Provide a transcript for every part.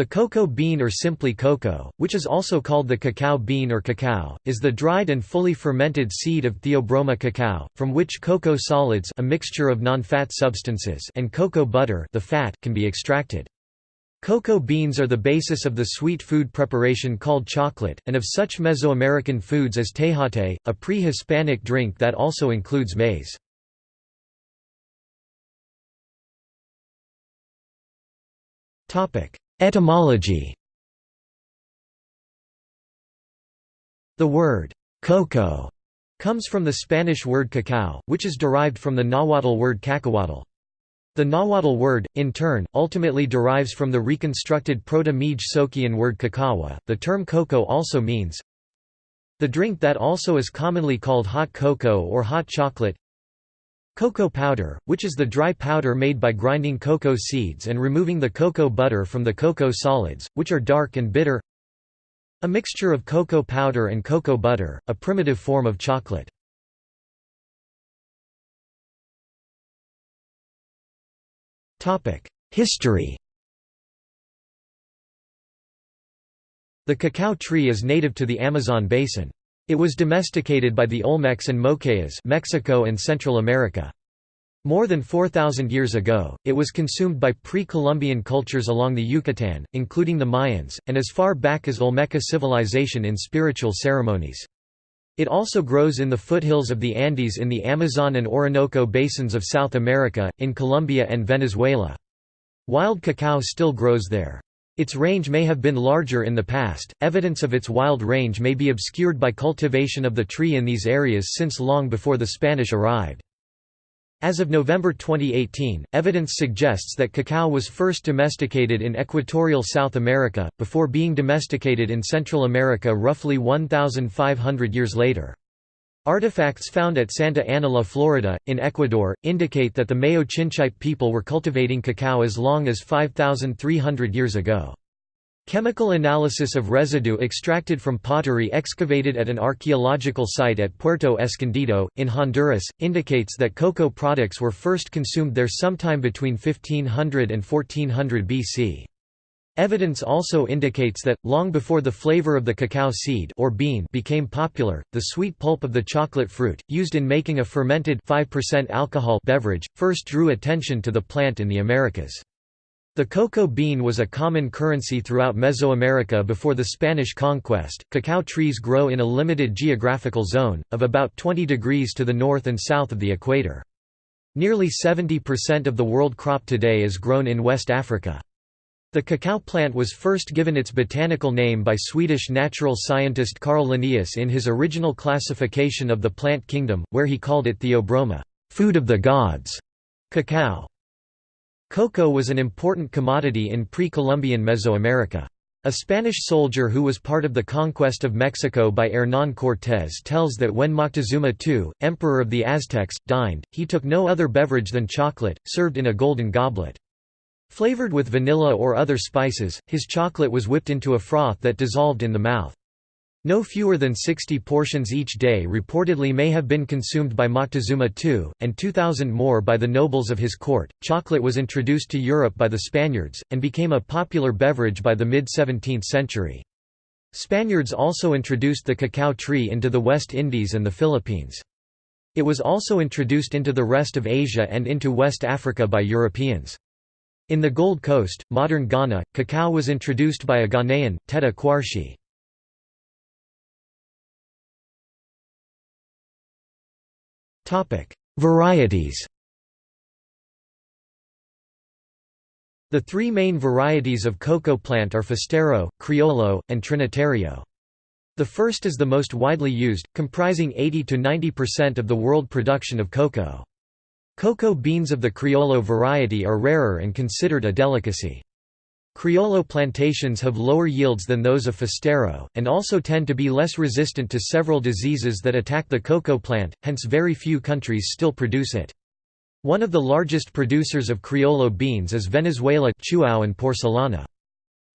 The cocoa bean or simply cocoa, which is also called the cacao bean or cacao, is the dried and fully fermented seed of Theobroma cacao, from which cocoa solids a mixture of non-fat substances and cocoa butter the fat can be extracted. Cocoa beans are the basis of the sweet food preparation called chocolate, and of such Mesoamerican foods as tejate, a pre-Hispanic drink that also includes maize. Etymology The word cocoa comes from the Spanish word cacao, which is derived from the Nahuatl word cacahuatl. The Nahuatl word, in turn, ultimately derives from the reconstructed Zoquean word cacawa. The term cocoa also means the drink that also is commonly called hot cocoa or hot chocolate Cocoa powder, which is the dry powder made by grinding cocoa seeds and removing the cocoa butter from the cocoa solids, which are dark and bitter A mixture of cocoa powder and cocoa butter, a primitive form of chocolate. History The cacao tree is native to the Amazon basin. It was domesticated by the Olmecs and Mokaya Mexico and Central America. More than 4,000 years ago, it was consumed by pre-Columbian cultures along the Yucatan, including the Mayans, and as far back as Olmeca civilization in spiritual ceremonies. It also grows in the foothills of the Andes in the Amazon and Orinoco basins of South America, in Colombia and Venezuela. Wild cacao still grows there. Its range may have been larger in the past, evidence of its wild range may be obscured by cultivation of the tree in these areas since long before the Spanish arrived. As of November 2018, evidence suggests that cacao was first domesticated in equatorial South America, before being domesticated in Central America roughly 1,500 years later. Artifacts found at Santa Ana la Florida, in Ecuador, indicate that the Mayo Chinchipe people were cultivating cacao as long as 5,300 years ago. Chemical analysis of residue extracted from pottery excavated at an archaeological site at Puerto Escondido, in Honduras, indicates that cocoa products were first consumed there sometime between 1500 and 1400 BC. Evidence also indicates that, long before the flavor of the cacao seed or bean became popular, the sweet pulp of the chocolate fruit, used in making a fermented 5% alcohol beverage, first drew attention to the plant in the Americas. The cocoa bean was a common currency throughout Mesoamerica before the Spanish conquest. Cacao trees grow in a limited geographical zone, of about 20 degrees to the north and south of the equator. Nearly 70% of the world crop today is grown in West Africa. The cacao plant was first given its botanical name by Swedish natural scientist Carl Linnaeus in his original classification of the plant kingdom, where he called it Theobroma, food of the gods, cacao. Cocoa was an important commodity in pre-Columbian Mesoamerica. A Spanish soldier who was part of the conquest of Mexico by Hernán Cortés tells that when Moctezuma II, emperor of the Aztecs, dined, he took no other beverage than chocolate, served in a golden goblet. Flavored with vanilla or other spices, his chocolate was whipped into a froth that dissolved in the mouth. No fewer than 60 portions each day reportedly may have been consumed by Moctezuma II, and 2,000 more by the nobles of his court. Chocolate was introduced to Europe by the Spaniards, and became a popular beverage by the mid 17th century. Spaniards also introduced the cacao tree into the West Indies and the Philippines. It was also introduced into the rest of Asia and into West Africa by Europeans. In the Gold Coast, modern Ghana, cacao was introduced by a Ghanaian, Tetteh Quarshie. Varieties The three main varieties of cocoa plant are Forastero, Criollo, and Trinitario. The first is the most widely used, comprising 80–90% of the world production of cocoa. Cocoa beans of the Criollo variety are rarer and considered a delicacy. Criollo plantations have lower yields than those of Forastero, and also tend to be less resistant to several diseases that attack the cocoa plant, hence very few countries still produce it. One of the largest producers of Criollo beans is Venezuela Chuao and Porcelana.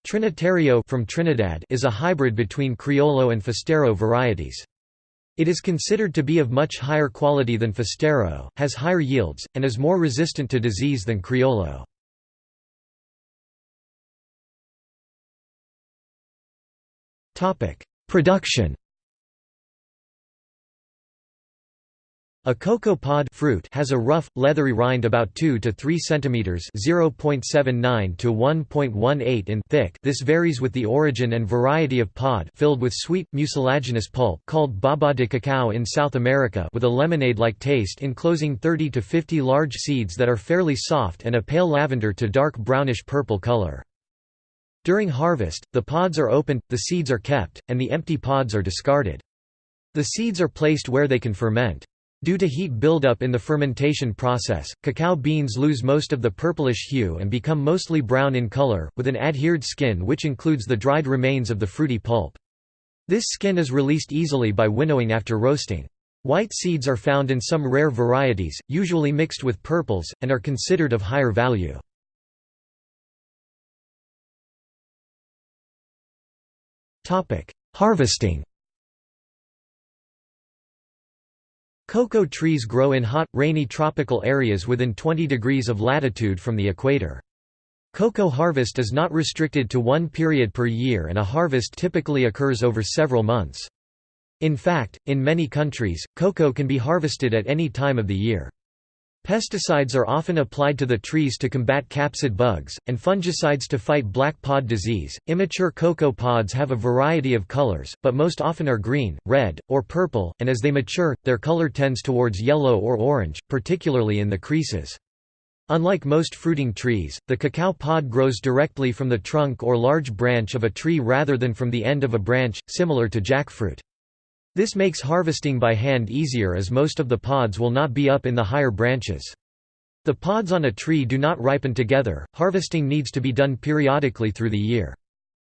Trinitario from Trinidad is a hybrid between Criollo and Forastero varieties. It is considered to be of much higher quality than Forastero, has higher yields, and is more resistant to disease than Criollo. Production A cocoa pod fruit has a rough, leathery rind about 2 to 3 cm (0.79 to 1.18 in) thick. This varies with the origin and variety of pod, filled with sweet, mucilaginous pulp called baba de cacao in South America, with a lemonade-like taste enclosing 30 to 50 large seeds that are fairly soft and a pale lavender to dark brownish-purple color. During harvest, the pods are opened, the seeds are kept, and the empty pods are discarded. The seeds are placed where they can ferment. Due to heat buildup in the fermentation process, cacao beans lose most of the purplish hue and become mostly brown in color, with an adhered skin which includes the dried remains of the fruity pulp. This skin is released easily by winnowing after roasting. White seeds are found in some rare varieties, usually mixed with purples, and are considered of higher value. Harvesting Cocoa trees grow in hot, rainy tropical areas within 20 degrees of latitude from the equator. Cocoa harvest is not restricted to one period per year and a harvest typically occurs over several months. In fact, in many countries, cocoa can be harvested at any time of the year. Pesticides are often applied to the trees to combat capsid bugs, and fungicides to fight black pod disease. Immature cocoa pods have a variety of colors, but most often are green, red, or purple, and as they mature, their color tends towards yellow or orange, particularly in the creases. Unlike most fruiting trees, the cacao pod grows directly from the trunk or large branch of a tree rather than from the end of a branch, similar to jackfruit. This makes harvesting by hand easier as most of the pods will not be up in the higher branches. The pods on a tree do not ripen together, harvesting needs to be done periodically through the year.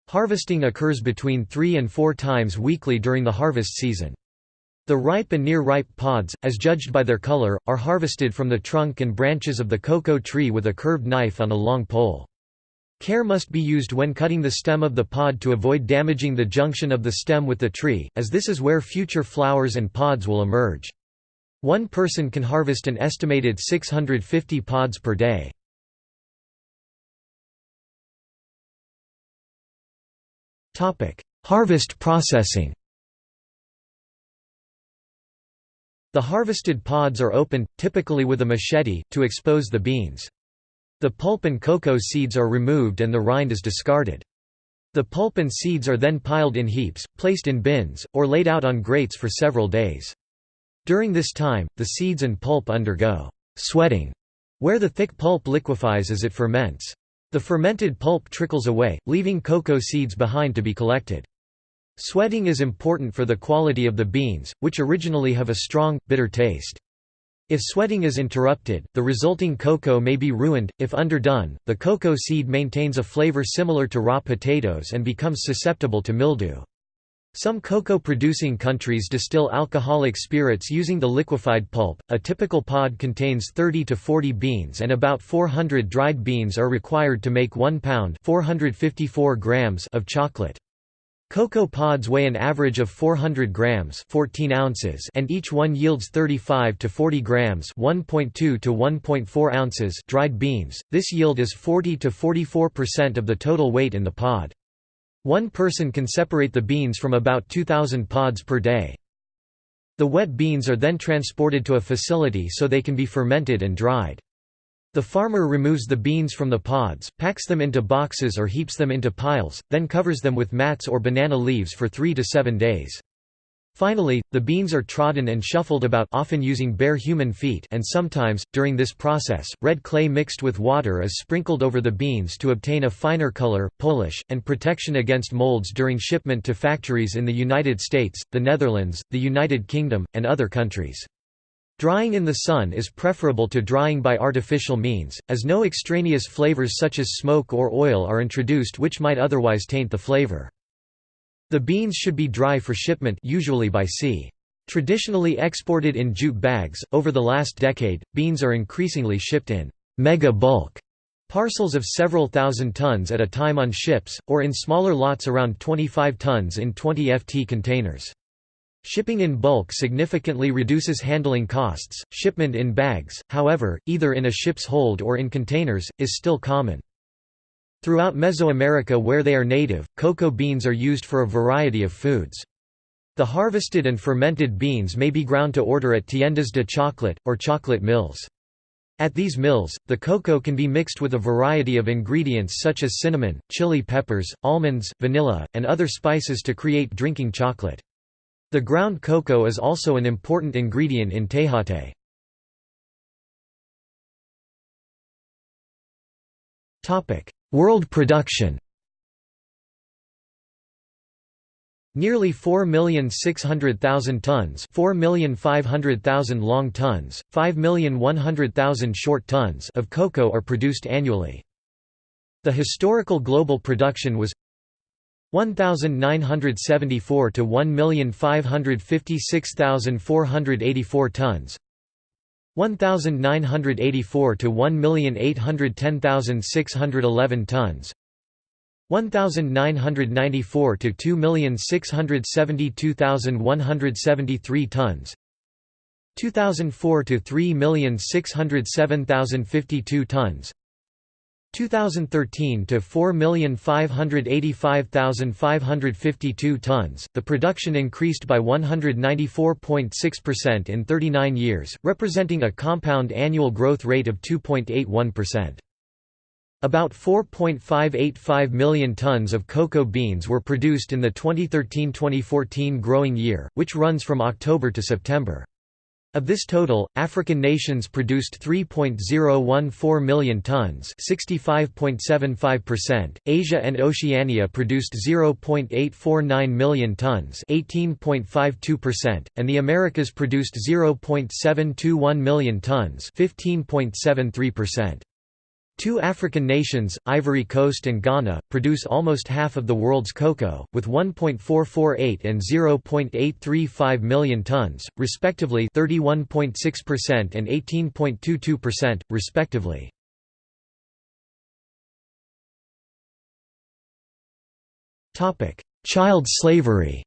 Harvesting occurs between three and four times weekly during the harvest season. The ripe and near-ripe pods, as judged by their color, are harvested from the trunk and branches of the cocoa tree with a curved knife on a long pole. Care must be used when cutting the stem of the pod to avoid damaging the junction of the stem with the tree, as this is where future flowers and pods will emerge. One person can harvest an estimated 650 pods per day. Harvest processing The harvested pods are opened, typically with a machete, to expose the beans. The pulp and cocoa seeds are removed and the rind is discarded. The pulp and seeds are then piled in heaps, placed in bins, or laid out on grates for several days. During this time, the seeds and pulp undergo sweating, where the thick pulp liquefies as it ferments. The fermented pulp trickles away, leaving cocoa seeds behind to be collected. Sweating is important for the quality of the beans, which originally have a strong, bitter taste. If sweating is interrupted, the resulting cocoa may be ruined. If underdone, the cocoa seed maintains a flavor similar to raw potatoes and becomes susceptible to mildew. Some cocoa producing countries distill alcoholic spirits using the liquefied pulp. A typical pod contains 30 to 40 beans and about 400 dried beans are required to make 1 pound 454 grams of chocolate. Cocoa pods weigh an average of 400 grams 14 ounces and each one yields 35 to 40 grams 1.2 to 1.4 ounces dried beans. This yield is 40 to 44% of the total weight in the pod. One person can separate the beans from about 2,000 pods per day. The wet beans are then transported to a facility so they can be fermented and dried. The farmer removes the beans from the pods, packs them into boxes or heaps them into piles, then covers them with mats or banana leaves for three to seven days. Finally, the beans are trodden and shuffled about often using bare human feet and sometimes, during this process, red clay mixed with water is sprinkled over the beans to obtain a finer color, polish, and protection against molds during shipment to factories in the United States, the Netherlands, the United Kingdom, and other countries. Drying in the sun is preferable to drying by artificial means, as no extraneous flavors such as smoke or oil are introduced which might otherwise taint the flavor. The beans should be dry for shipment usually by sea. Traditionally exported in jute bags, over the last decade, beans are increasingly shipped in mega bulk parcels of several thousand tons at a time on ships, or in smaller lots around 25 tons in 20 ft containers. Shipping in bulk significantly reduces handling costs. Shipment in bags, however, either in a ship's hold or in containers, is still common. Throughout Mesoamerica where they are native, cocoa beans are used for a variety of foods. The harvested and fermented beans may be ground to order at tiendas de chocolate, or chocolate mills. At these mills, the cocoa can be mixed with a variety of ingredients such as cinnamon, chili peppers, almonds, vanilla, and other spices to create drinking chocolate. The ground cocoa is also an important ingredient in tejate. World production Nearly 4,600,000 tons 4,500,000 long tons, 5,100,000 short tons of cocoa are produced annually. The historical global production was 1974 to 1,556,484 tons. 1984 to 1,810,611 tons. 1994 to 2,672,173 tons. 2004 to 3,607,052 tons 2013 to 4,585,552 tons. The production increased by 194.6% in 39 years, representing a compound annual growth rate of 2.81%. About 4.585 million tons of cocoa beans were produced in the 2013–2014 growing year, which runs from October to September. Of this total, African nations produced 3.014 million tons, 65.75%. Asia and Oceania produced 0.849 million tons, 18.52%, and the Americas produced 0.721 million tons, 15.73%. Two African nations, Ivory Coast and Ghana, produce almost half of the world's cocoa, with 1.448 and 0.835 million tons, respectively 31.6% and 18.22%, respectively. Child slavery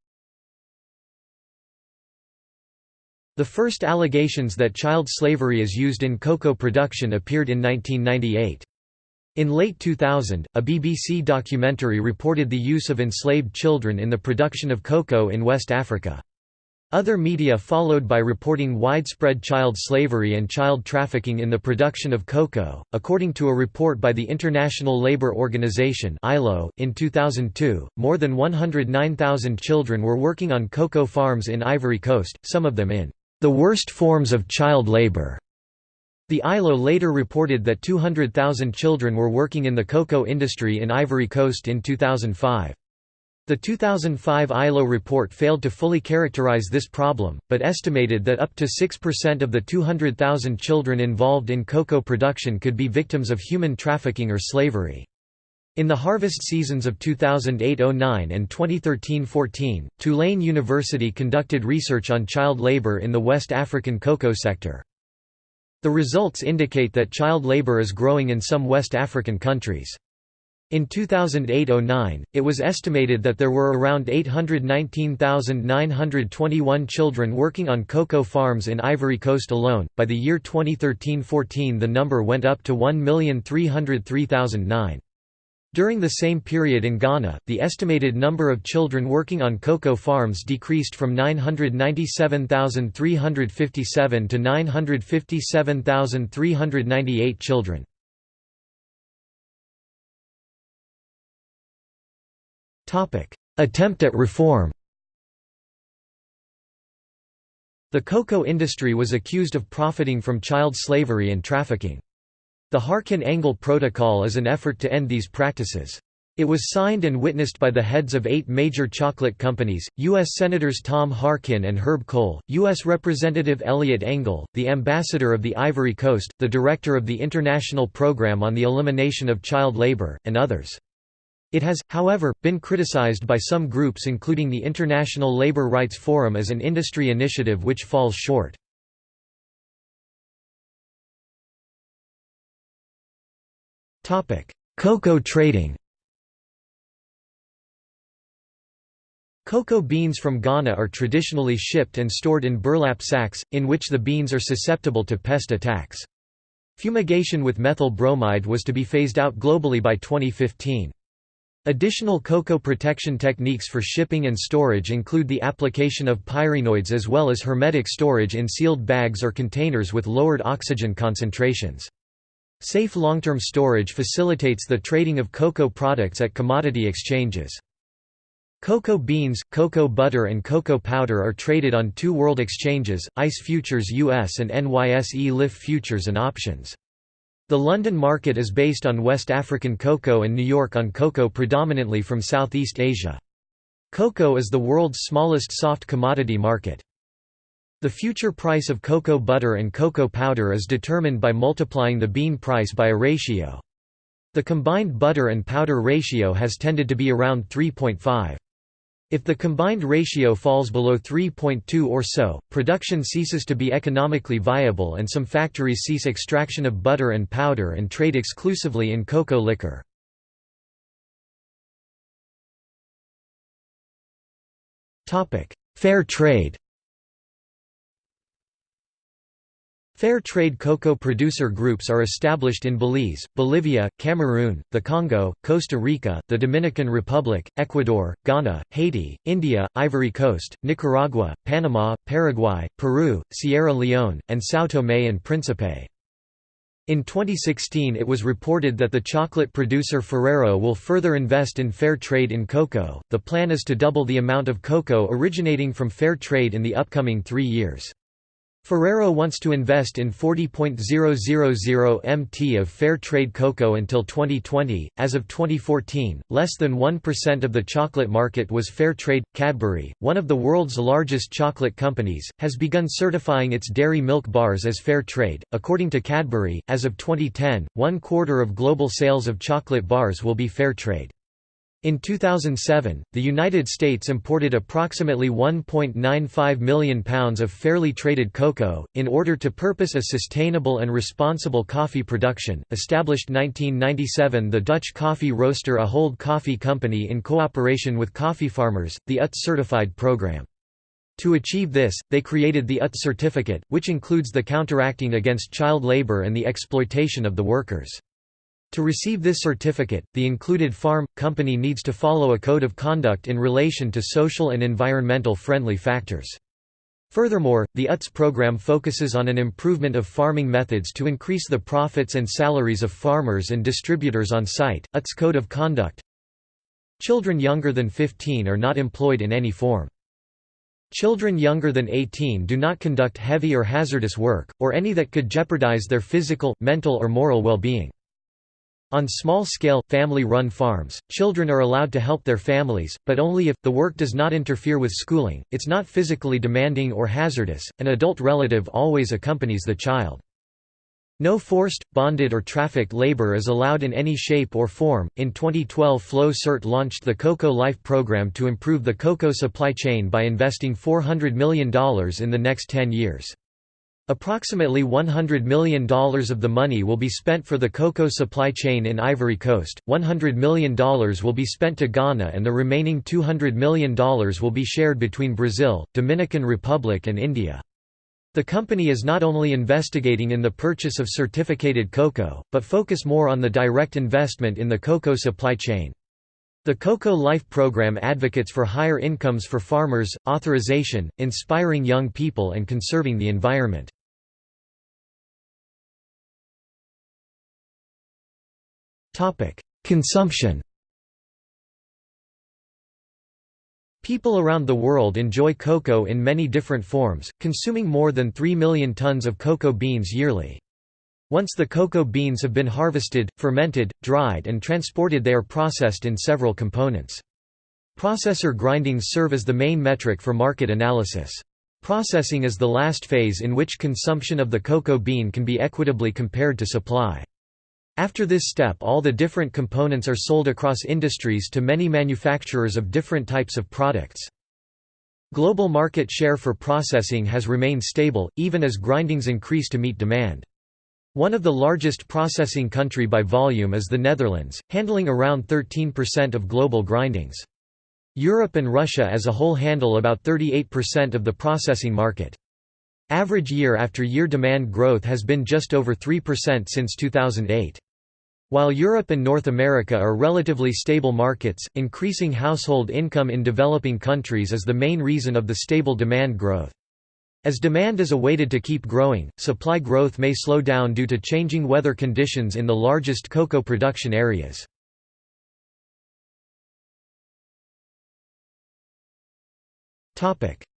The first allegations that child slavery is used in cocoa production appeared in 1998. In late 2000, a BBC documentary reported the use of enslaved children in the production of cocoa in West Africa. Other media followed by reporting widespread child slavery and child trafficking in the production of cocoa. According to a report by the International Labour Organization (ILO) in 2002, more than 109,000 children were working on cocoa farms in Ivory Coast, some of them in the worst forms of child labor. The ILO later reported that 200,000 children were working in the cocoa industry in Ivory Coast in 2005. The 2005 ILO report failed to fully characterize this problem, but estimated that up to 6% of the 200,000 children involved in cocoa production could be victims of human trafficking or slavery. In the harvest seasons of 2008–09 and 2013–14, Tulane University conducted research on child labor in the West African cocoa sector. The results indicate that child labor is growing in some West African countries. In 2008–09, it was estimated that there were around 819,921 children working on cocoa farms in Ivory Coast alone. By the year 2013–14 the number went up to 1,303,009. During the same period in Ghana, the estimated number of children working on cocoa farms decreased from 997,357 to 957,398 children. Attempt at reform The cocoa industry was accused of profiting from child slavery and trafficking. The Harkin-Engel Protocol is an effort to end these practices. It was signed and witnessed by the heads of eight major chocolate companies, U.S. Senators Tom Harkin and Herb Kohl, U.S. Representative Eliot Engel, the ambassador of the Ivory Coast, the director of the International Program on the Elimination of Child Labor, and others. It has, however, been criticized by some groups including the International Labor Rights Forum as an industry initiative which falls short. Cocoa trading Cocoa beans from Ghana are traditionally shipped and stored in burlap sacks, in which the beans are susceptible to pest attacks. Fumigation with methyl bromide was to be phased out globally by 2015. Additional cocoa protection techniques for shipping and storage include the application of pyrethroids as well as hermetic storage in sealed bags or containers with lowered oxygen concentrations. Safe long-term storage facilitates the trading of cocoa products at commodity exchanges. Cocoa beans, cocoa butter and cocoa powder are traded on two world exchanges, ICE Futures US and NYSE LIFFE Futures and Options. The London market is based on West African cocoa and New York on cocoa predominantly from Southeast Asia. Cocoa is the world's smallest soft commodity market. The future price of cocoa butter and cocoa powder is determined by multiplying the bean price by a ratio. The combined butter and powder ratio has tended to be around 3.5. If the combined ratio falls below 3.2 or so, production ceases to be economically viable and some factories cease extraction of butter and powder and trade exclusively in cocoa liquor. Fair trade Fair trade cocoa producer groups are established in Belize, Bolivia, Cameroon, the Congo, Costa Rica, the Dominican Republic, Ecuador, Ghana, Haiti, India, Ivory Coast, Nicaragua, Panama, Paraguay, Peru, Sierra Leone, and São Tomé and Príncipe. In 2016 it was reported that the chocolate producer Ferrero will further invest in fair trade in cocoa. The plan is to double the amount of cocoa originating from fair trade in the upcoming three years. Ferrero wants to invest in 40.000 mt of fair trade cocoa until 2020. As of 2014, less than 1% of the chocolate market was fair trade. Cadbury, one of the world's largest chocolate companies, has begun certifying its dairy milk bars as fair trade. According to Cadbury, as of 2010, one quarter of global sales of chocolate bars will be fair trade. In 2007, the United States imported approximately 1.95 million pounds of fairly traded cocoa, in order to purpose a sustainable and responsible coffee production. Established 1997, the Dutch coffee roaster Ahold Coffee Company in cooperation with coffee farmers, the UTZ certified program. To achieve this, they created the UTZ certificate, which includes the counteracting against child labor and the exploitation of the workers. To receive this certificate, the included farm company needs to follow a code of conduct in relation to social and environmental friendly factors. Furthermore, the UTZ program focuses on an improvement of farming methods to increase the profits and salaries of farmers and distributors on site. UTZ Code of Conduct Children younger than 15 are not employed in any form. Children younger than 18 do not conduct heavy or hazardous work, or any that could jeopardize their physical, mental or moral well-being. On small-scale, family-run farms, children are allowed to help their families, but only if, the work does not interfere with schooling, it's not physically demanding or hazardous, an adult relative always accompanies the child. No forced, bonded or trafficked labor is allowed in any shape or form. In 2012, Flow CERT launched the Cocoa Life program to improve the cocoa supply chain by investing $400 million in the next 10 years. Approximately $100 million of the money will be spent for the cocoa supply chain in Ivory Coast, $100 million will be spent to Ghana and the remaining $200 million will be shared between Brazil, Dominican Republic and India. The company is not only investigating in the purchase of certificated cocoa, but focus more on the direct investment in the cocoa supply chain. The Cocoa Life program advocates for higher incomes for farmers, authorization, inspiring young people and conserving the environment. Consumption People around the world enjoy cocoa in many different forms, consuming more than 3 million tons of cocoa beans yearly. Once the cocoa beans have been harvested, fermented, dried and transported they are processed in several components. Processor grindings serve as the main metric for market analysis. Processing is the last phase in which consumption of the cocoa bean can be equitably compared to supply. After this step all the different components are sold across industries to many manufacturers of different types of products. Global market share for processing has remained stable, even as grindings increase to meet demand. One of the largest processing country by volume is the Netherlands, handling around 13% of global grindings. Europe and Russia as a whole handle about 38% of the processing market. Average year-after-year -year demand growth has been just over 3% since 2008. While Europe and North America are relatively stable markets, increasing household income in developing countries is the main reason of the stable demand growth. As demand is awaited to keep growing, supply growth may slow down due to changing weather conditions in the largest cocoa production areas.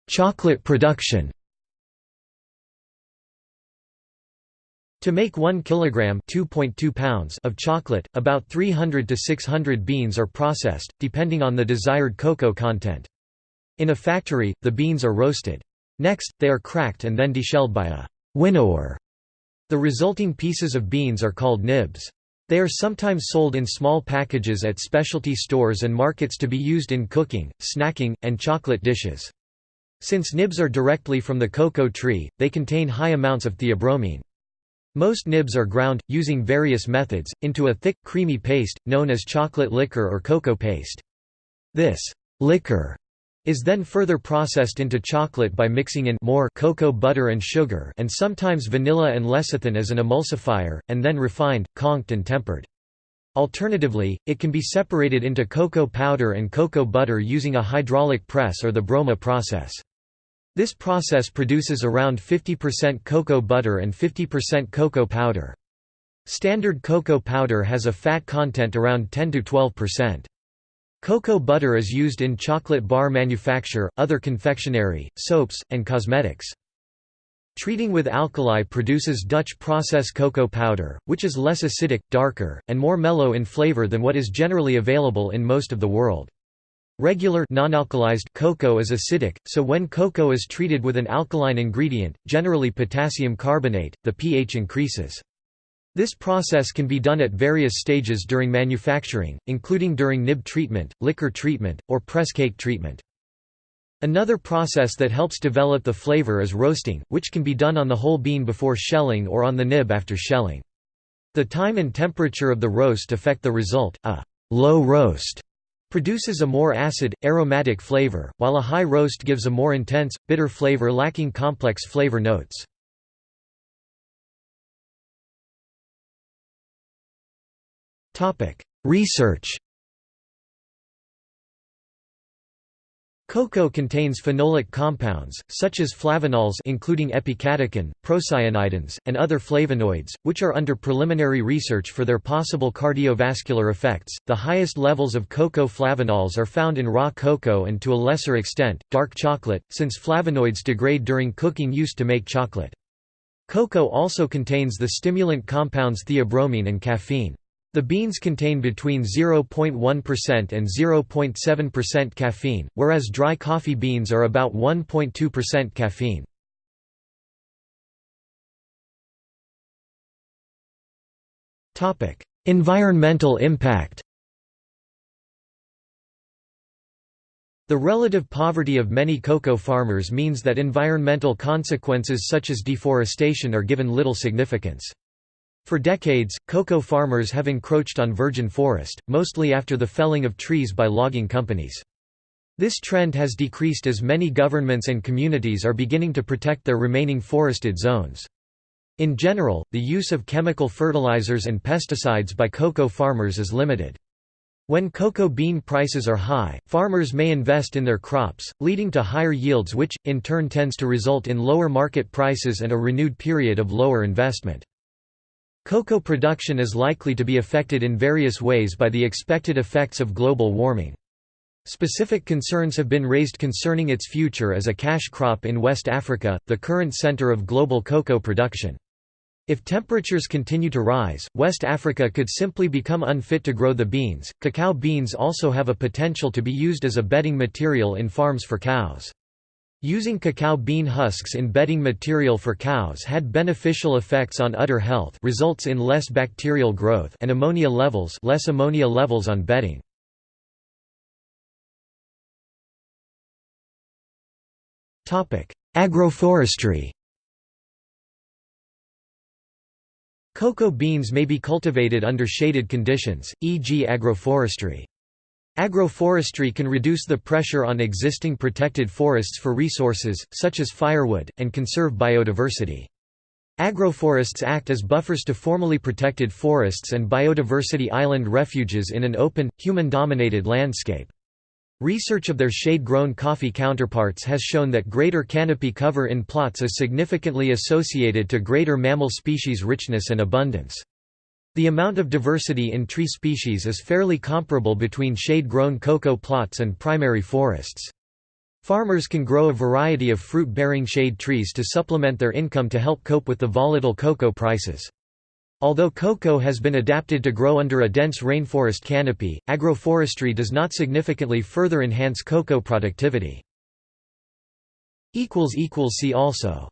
Chocolate production To make 1 kilogram (2.2 pounds) of chocolate, about 300 to 600 beans are processed, depending on the desired cocoa content. In a factory, the beans are roasted. Next, they are cracked and then deshelled by a winnower. The resulting pieces of beans are called nibs. They are sometimes sold in small packages at specialty stores and markets to be used in cooking, snacking, and chocolate dishes. Since nibs are directly from the cocoa tree, they contain high amounts of theobromine. Most nibs are ground, using various methods, into a thick, creamy paste, known as chocolate liquor or cocoa paste. This liquor is then further processed into chocolate by mixing in more cocoa butter and sugar and sometimes vanilla and lecithin as an emulsifier, and then refined, conched and tempered. Alternatively, it can be separated into cocoa powder and cocoa butter using a hydraulic press or the Broma process. This process produces around 50% cocoa butter and 50% cocoa powder. Standard cocoa powder has a fat content around 10–12%. Cocoa butter is used in chocolate bar manufacture, other confectionery, soaps, and cosmetics. Treating with alkali produces Dutch process cocoa powder, which is less acidic, darker, and more mellow in flavor than what is generally available in most of the world. Regular non-alkalized cocoa is acidic, so when cocoa is treated with an alkaline ingredient, generally potassium carbonate, the pH increases. This process can be done at various stages during manufacturing, including during nib treatment, liquor treatment, or press cake treatment. Another process that helps develop the flavor is roasting, which can be done on the whole bean before shelling or on the nib after shelling. The time and temperature of the roast affect the result, a low roast Produces a more acid, aromatic flavor, while a high roast gives a more intense, bitter flavor lacking complex flavor notes. Research Cocoa contains phenolic compounds, such as flavanols including epicatechin, procyanidins, and other flavonoids, which are under preliminary research for their possible cardiovascular effects. The highest levels of cocoa flavanols are found in raw cocoa and to a lesser extent, dark chocolate, since flavonoids degrade during cooking used to make chocolate. Cocoa also contains the stimulant compounds theobromine and caffeine. The beans contain between 0.1% and 0.7% caffeine, whereas dry coffee beans are about 1.2% caffeine. Environmental impact The relative poverty of many cocoa farmers means that environmental consequences such as deforestation are given little significance. For decades, cocoa farmers have encroached on virgin forest, mostly after the felling of trees by logging companies. This trend has decreased as many governments and communities are beginning to protect their remaining forested zones. In general, the use of chemical fertilizers and pesticides by cocoa farmers is limited. When cocoa bean prices are high, farmers may invest in their crops, leading to higher yields which, in turn tends to result in lower market prices and a renewed period of lower investment. Cocoa production is likely to be affected in various ways by the expected effects of global warming. Specific concerns have been raised concerning its future as a cash crop in West Africa, the current center of global cocoa production. If temperatures continue to rise, West Africa could simply become unfit to grow the beans. Cacao beans also have a potential to be used as a bedding material in farms for cows. Using cacao bean husks in bedding material for cows had beneficial effects on udder health results in less bacterial growth and ammonia levels less ammonia levels on bedding. Agroforestry Cocoa beans may be cultivated under shaded conditions, e.g. agroforestry. Agroforestry can reduce the pressure on existing protected forests for resources, such as firewood, and conserve biodiversity. Agroforests act as buffers to formally protected forests and biodiversity island refuges in an open, human-dominated landscape. Research of their shade-grown coffee counterparts has shown that greater canopy cover in plots is significantly associated to greater mammal species richness and abundance. The amount of diversity in tree species is fairly comparable between shade-grown cocoa plots and primary forests. Farmers can grow a variety of fruit-bearing shade trees to supplement their income to help cope with the volatile cocoa prices. Although cocoa has been adapted to grow under a dense rainforest canopy, agroforestry does not significantly further enhance cocoa productivity. See also